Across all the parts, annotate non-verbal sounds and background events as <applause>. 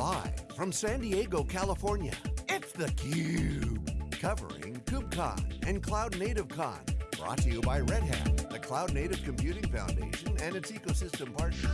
Live from San Diego, California, it's theCUBE. Covering KubeCon and Cloud Native Con. Brought to you by Red Hat, the Cloud Native Computing Foundation and its ecosystem partners.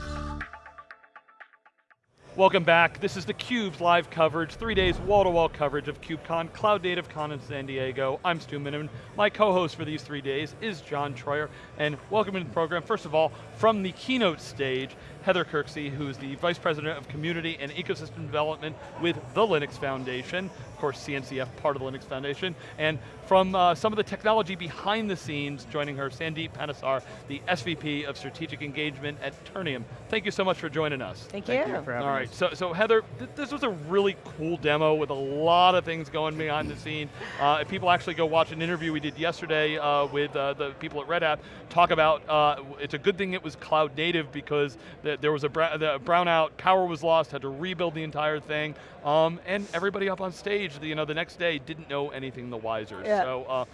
Welcome back. This is theCUBE's live coverage, three days wall-to-wall -wall coverage of KubeCon, Cloud Native Con in San Diego. I'm Stu Miniman. My co-host for these three days is John Troyer, and welcome to the program. First of all, from the keynote stage, Heather Kirksey, who's the Vice President of Community and Ecosystem Development with the Linux Foundation, of course CNCF, part of the Linux Foundation, and from uh, some of the technology behind the scenes, joining her, Sandeep Panesar, the SVP of Strategic Engagement at Turnium. Thank you so much for joining us. Thank you. Thank you for having All right, us. so, so Heather, th this was a really cool demo with a lot of things going behind the scene. Uh, if people actually go watch an interview we did yesterday uh, with uh, the people at Red Hat, talk about, uh, it's a good thing it was cloud native because the, there was a the brownout, power was lost, had to rebuild the entire thing, um, and everybody up on stage, you know, the next day didn't know anything the wiser. Yeah. So, uh,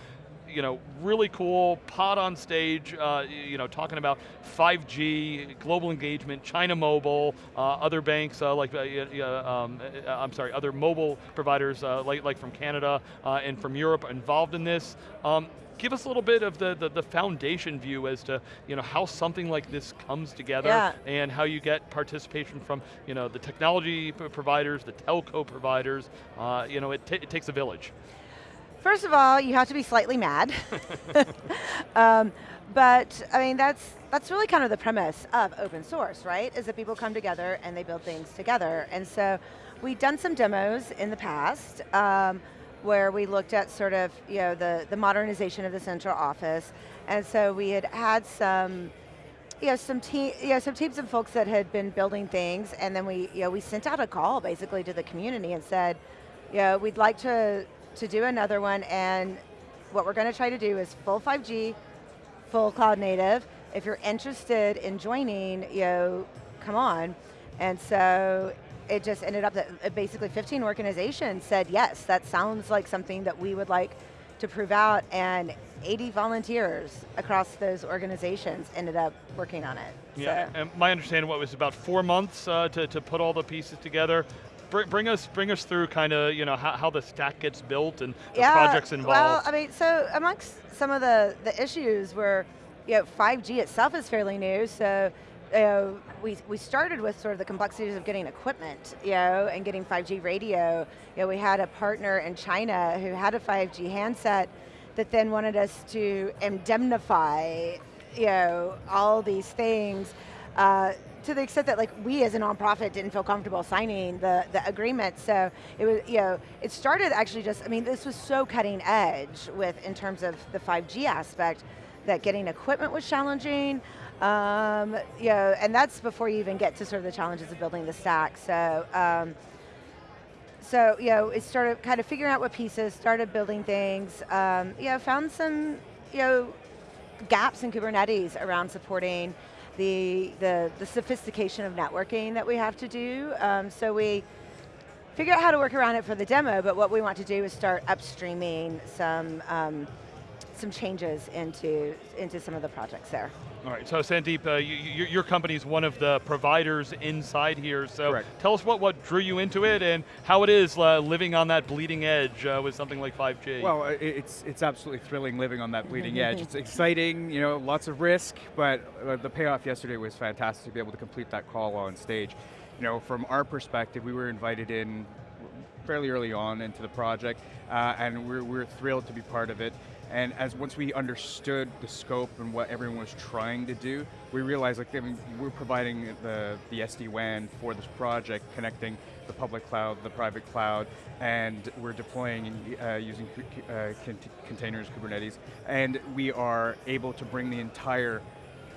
you know, really cool, pod on stage, uh, you know, talking about 5G, global engagement, China Mobile, uh, other banks uh, like, uh, um, uh, I'm sorry, other mobile providers uh, like, like from Canada and from Europe involved in this. Um, give us a little bit of the, the, the, foundation view as to you know, how something like this comes together yeah. and how you get participation from you know, the technology providers, the telco providers, uh, you know, it, it takes a village. First of all, you have to be slightly mad. <laughs> <laughs> um, but I mean, that's, that's really kind of the premise of open source, right? Is that people come together and they build things together. And so we've done some demos in the past. Um, where we looked at sort of you know the, the modernization of the central office. And so we had had some you know, some team, you know, some teams of folks that had been building things, and then we, you know, we sent out a call basically to the community and said, you know, we'd like to to do another one, and what we're going to try to do is full 5G, full cloud native. If you're interested in joining, you know, come on. And so it just ended up that uh, basically 15 organizations said, yes, that sounds like something that we would like to prove out, and 80 volunteers across those organizations ended up working on it. Yeah, so. and my understanding what was about four months uh, to, to put all the pieces together. Bring, bring us bring us through kind of you know how, how, the stack gets built and the yeah, projects involved. Well, I mean, so amongst some of the, the issues were, you know, 5G itself is fairly new, so uh, we, we started with sort of the complexities of getting equipment, you know, and getting 5G radio. You know, we had a partner in China who had a 5G handset that then wanted us to indemnify, you know, all these things. Uh, to the extent that like we as a nonprofit didn't feel comfortable signing the, the agreement. So it was, you know, it started actually just, I mean, this was so cutting edge with, in terms of the 5G aspect, that getting equipment was challenging, um, you know, and that's before you even get to sort of the challenges of building the stack. So, um, so you know, it started kind of figuring out what pieces, started building things. Um, you know, found some you know gaps in Kubernetes around supporting the the, the sophistication of networking that we have to do. Um, so we figure out how to work around it for the demo, but what we want to do is start upstreaming some um, some changes into into some of the projects there. All right, so Sandeep, uh, you, you, your company is one of the providers inside here, so Correct. tell us what, what drew you into it and how it is uh, living on that bleeding edge uh, with something like 5G. Well, it's, it's absolutely thrilling living on that bleeding <laughs> edge. It's exciting, you know, lots of risk, but uh, the payoff yesterday was fantastic to be able to complete that call on stage. You know, from our perspective, we were invited in fairly early on into the project, uh, and we're, we're thrilled to be part of it. And as once we understood the scope and what everyone was trying to do, we realized like I mean, we're providing the, the SD-WAN for this project, connecting the public cloud, the private cloud, and we're deploying uh, using uh, containers, Kubernetes, and we are able to bring the entire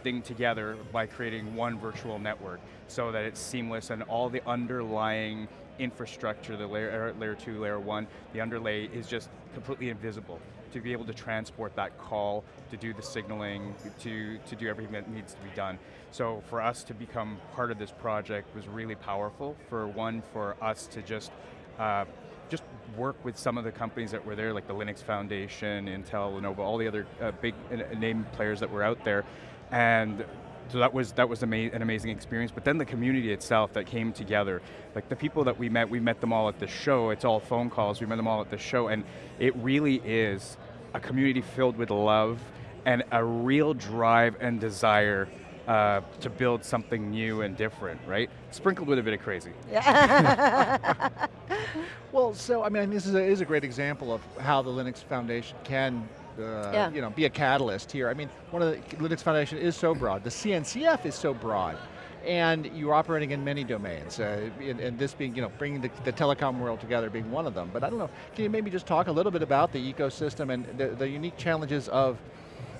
thing together by creating one virtual network so that it's seamless and all the underlying infrastructure, the layer, layer two, layer one, the underlay is just completely invisible to be able to transport that call, to do the signaling, to, to do everything that needs to be done. So for us to become part of this project was really powerful. For one, for us to just uh, just work with some of the companies that were there, like the Linux Foundation, Intel, Lenovo, all the other uh, big uh, name players that were out there, and so that was that was ama an amazing experience. But then the community itself that came together, like the people that we met, we met them all at the show. It's all phone calls. We met them all at the show, and it really is a community filled with love and a real drive and desire uh, to build something new and different, right? Sprinkled with a bit of crazy. Yeah. <laughs> Well, so I mean, this is a, is a great example of how the Linux Foundation can, uh, Yeah. you know, be a catalyst here. I mean, one of the Linux Foundation is so broad. The CNCF is so broad, and you're operating in many domains. Uh, and, and this being, you know, bringing the, the telecom world together being one of them. But I don't know. Can you maybe just talk a little bit about the ecosystem and the, the unique challenges of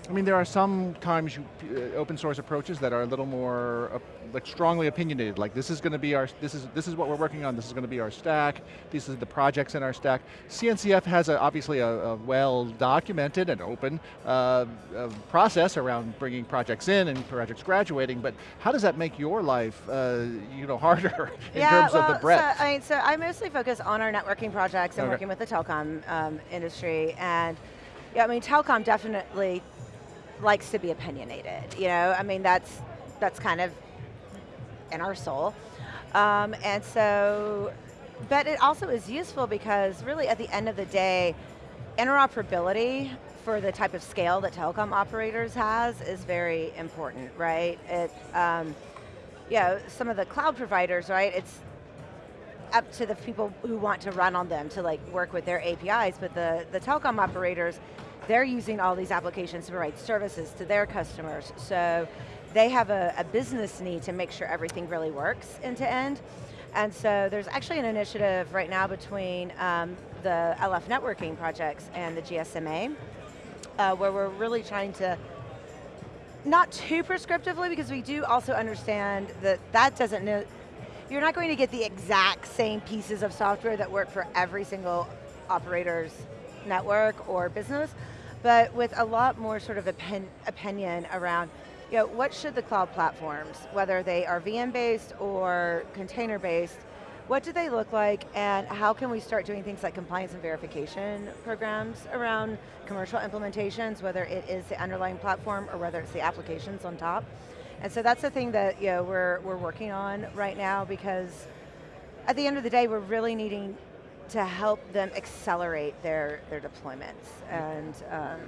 I mean, there are sometimes you, uh, open source approaches that are a little more uh, like strongly opinionated. Like this is going to be our this is this is what we're working on. This is going to be our stack. These are the projects in our stack. CNCF has a, obviously a, a well documented and open uh, uh, process around bringing projects in and projects graduating. But how does that make your life uh, you know <laughs> harder in yeah, terms well, of the breadth? So, I mean, so I mostly focus on our networking projects and Okay. working with the telecom um, industry, and yeah, I mean, telecom definitely likes to be opinionated. You know, I mean, that's that's kind of in our soul, um, and so, but it also is useful because really, at the end of the day, interoperability for the type of scale that telecom operators has is very important, right? It, um, you know, some of the cloud providers, right? It's up to the people who want to run on them to like work with their APIs, but the, the telecom operators, they're using all these applications to provide services to their customers. So they have a, a business need to make sure everything really works end to end. And so there's actually an initiative right now between um, the LF networking projects and the GSMA, uh, where we're really trying to not too prescriptively because we do also understand that that doesn't know, you're not going to get the exact same pieces of software that work for every single operator's network or business, but with a lot more sort of opin opinion around you know, what should the cloud platforms, whether they are VM-based or container-based, what do they look like and how can we start doing things like compliance and verification programs around commercial implementations, whether it is the underlying platform or whether it's the applications on top. And so that's the thing that you know, we're, we're working on right now because at the end of the day, we're really needing to help them accelerate their, their deployments and um,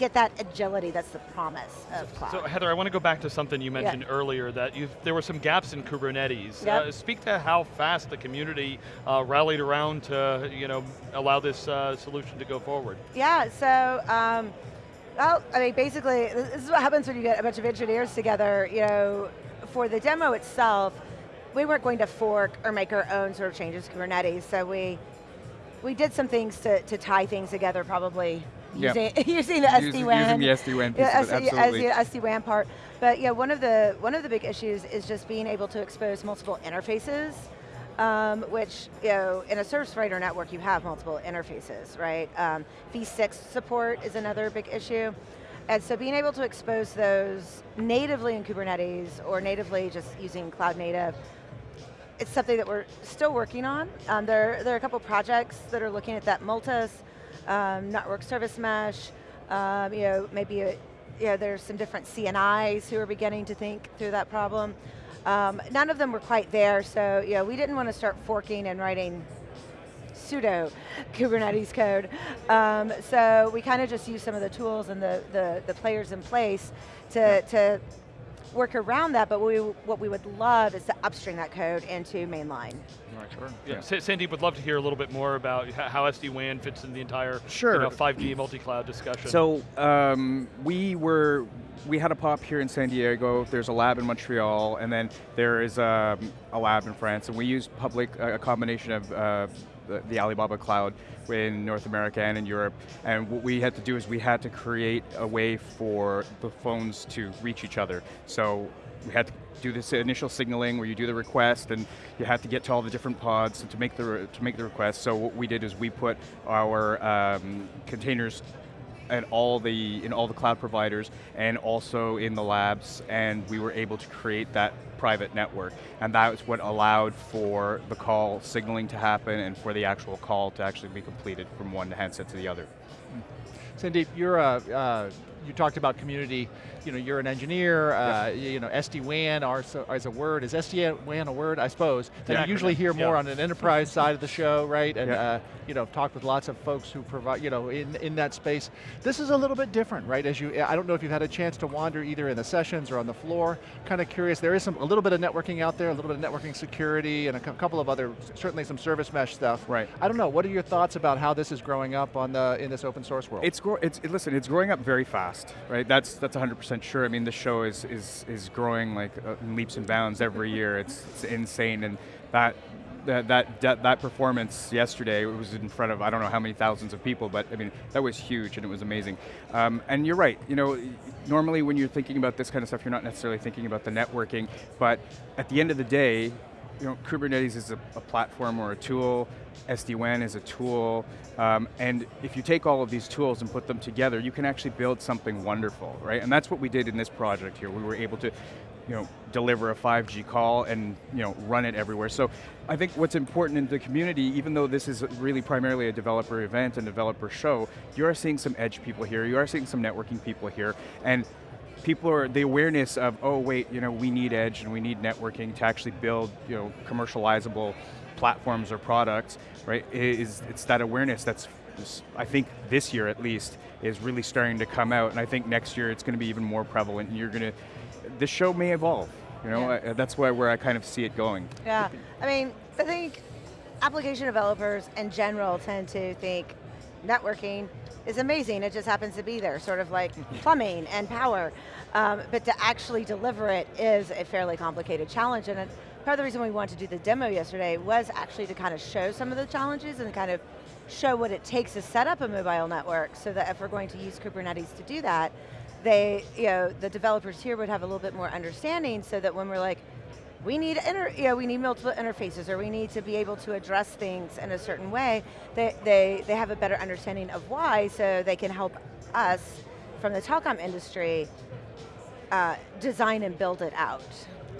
get that agility that's the promise of cloud. So Heather, I want to go back to something you mentioned earlier that there were some gaps in Kubernetes. Yep. Uh, speak to how fast the community uh, rallied around to you know allow this uh, solution to go forward. Yeah, so, um, well, I mean, basically, this is what happens when you get a bunch of engineers together, you know, for the demo itself, we weren't going to fork or make our own sort of changes to Kubernetes, so we, we did some things to, to tie things together probably using, <laughs> using the SD-WAN. using the SD-WAN piece yeah, SD absolutely. As the SD-WAN part. But yeah, one of the one of the big issues is just being able to expose multiple interfaces, um, which you know in a service provider network you have multiple interfaces, right? Um, V6 support is another big issue. And so being able to expose those natively in Kubernetes or natively just using cloud native it's something that we're still working on. Um, there, there are a couple projects that are looking at that Multus, um, network service mesh, um, you know, maybe a, you know, there's some different CNIs who are beginning to think through that problem. Um, none of them were quite there, so you know, we didn't want to start forking and writing pseudo <laughs> Kubernetes code. Um, so we kind of just use some of the tools and the, the, the players in place to, to work around that, but what we, what we would love is to upstream that code into mainline. Right, sure. Yeah. Sa- Sandeep would love to hear a little bit more about how SD-WAN fits in the entire Sure. you know, 5G multi-cloud discussion. So um, we were, we had a pop here in San Diego, there's a lab in Montreal, and then there is um, a lab in France, and we use public, a combination of uh, the, Alibaba cloud in North America and in Europe, and what we had to do is we had to create a way for the phones to reach each other. So we had to do this initial signaling where you do the request and you have to get to all the different pods to make the, to make the request. So what we did is we put our um, containers and all the in all the cloud providers and also in the labs and we were able to create that private network and that was what allowed for the call signaling to happen and for the actual call to actually be completed from one handset to the other. Sandeep, you're a, uh, you talked about community, you know, you're an engineer, uh, you know, SD-WAN as a word, is SD-WAN a word, I suppose, that Yeah. you usually hear more Yeah. on an enterprise side of the show, right? And, Yeah. uh, you know, talk with lots of folks who provide, you know, in, in that space. This is a little bit different, right? As you, I don't know if you've had a chance to wander either in the sessions or on the floor, kind of curious, there is some, a little bit of networking out there, a little bit of networking security, and a couple of other, certainly some service mesh stuff. Right. I don't know, what are your thoughts about how this is growing up on the, in this open source world? It's, it's it- listen, it's growing up very fast, right? That's that's 100% sure. I mean, the show is is is growing like uh, leaps and bounds every year. It's, it's insane, and that. That, that that performance yesterday was in front of I don't know how many thousands of people, but I mean that was huge and it was amazing. Um, and you're right, you know, normally when you're thinking about this kind of stuff, you're not necessarily thinking about the networking, but at the end of the day, you know, Kubernetes is a, a platform or a tool, SD-WAN is a tool, um, and if you take all of these tools and put them together, you can actually build something wonderful, right? And that's what we did in this project here. We were able to, you know, deliver a 5G call and you know run it everywhere. So I think what's important in the community, even though this is really primarily a developer event and developer show, you are seeing some edge people here, you are seeing some networking people here, and people are, the awareness of, oh wait, you know, we need edge and we need networking to actually build, you know, commercializable platforms or products, right, is, it's that awareness that's, I think this year at least, is really starting to come out, and I think next year it's going to be even more prevalent, and you're going to, this show may evolve, you know, Yeah. I- that's why where I kind of see it going. Yeah, I mean, I think application developers in general tend to think networking is amazing, it just happens to be there, sort of like <laughs> plumbing and power. Um, but to actually deliver it is a fairly complicated challenge, and part of the reason we wanted to do the demo yesterday was actually to kind of show some of the challenges and kind of show what it takes to set up a mobile network so that if we're going to use Kubernetes to do that, they, you know, the developers here would have a little bit more understanding so that when we're like, we need inter, you know, we need multiple interfaces or we need to be able to address things in a certain way, they, they, they have a better understanding of why so they can help us from the telecom industry uh, design and build it out.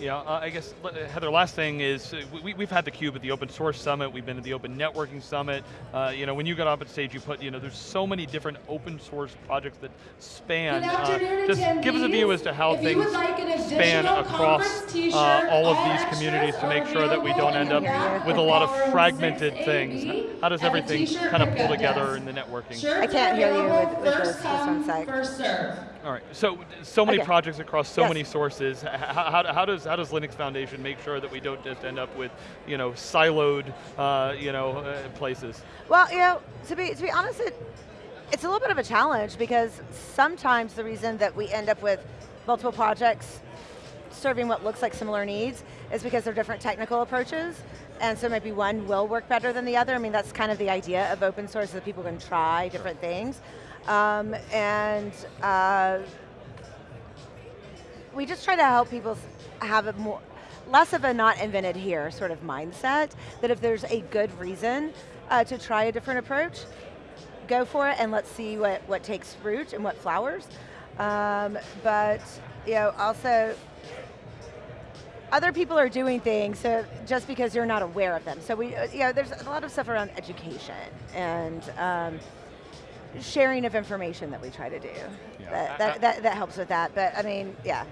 Yeah, uh, I guess, uh, Heather, last thing is, uh, we, we've had the Cube at the Open Source Summit, we've been at the Open Networking Summit, uh, you know, when you got up on stage, you put, you know, there's so many different open source projects that span. Good uh, afternoon, just give us a view as to how If things like span across uh, all of these communities to make sure that we don't end up with a lot of fragmented things. How does everything kind of pull together desk. in the networking? Shirts I can't hear you available with- with first this. One come. First serve. All right, so so many Okay. projects across so Yes. many sources. How, how, how does how does Linux Foundation make sure that we don't just end up with you know siloed uh, you know uh, places? Well, you know, to be, to be honest, it, it's a little bit of a challenge because sometimes the reason that we end up with multiple projects serving what looks like similar needs is because they're different technical approaches. And so maybe one will work better than the other. I mean, that's kind of the idea of open source, that people can try different things. Um, and uh, we just try to help people have a more, less of a not invented here sort of mindset, that if there's a good reason uh, to try a different approach, go for it and let's see what, what takes root and what flowers. Um, but, you know, also, other people are doing things so just because you're not aware of them. So we, uh, you know, there's a lot of stuff around education and um, sharing of information that we try to do. Yeah. That, I- I- that, that, that helps with that, but I mean, yeah.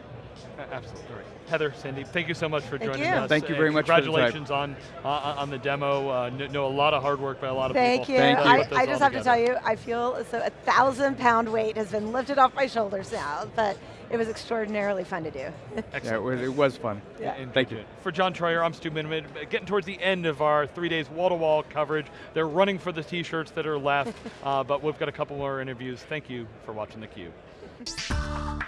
A- Absolutely. Right. Heather, Sandy, thank you so much for Thank joining you. us. Thank you very much for the. Congratulations on uh, on the demo. Uh, know a lot of hard work by a lot of Thank people. you. Thank you. I, Put I just have to tell you, I feel as though a thousand pound weight has been lifted off my shoulders now, but it was extraordinarily fun to do. <laughs> Yeah, Excellent. it was, it was fun. Yeah. And Thank you. For John Troyer, I'm Stu Miniman. Getting towards the end of our three days wall-to-wall coverage. They're running for the t-shirts that are left, <laughs> uh, but we've got a couple more interviews. Thank you for watching theCUBE.